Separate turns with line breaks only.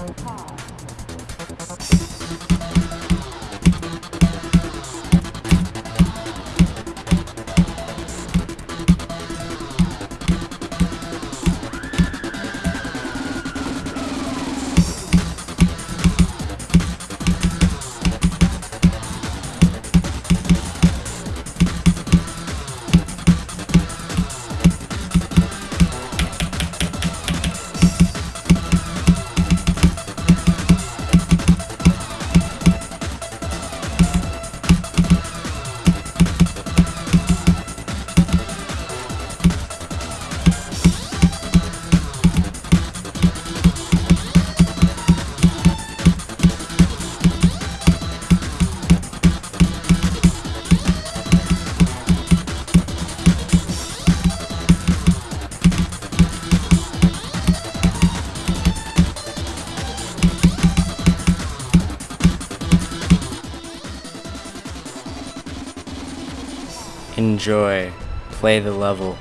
Five. Enjoy. Play the level.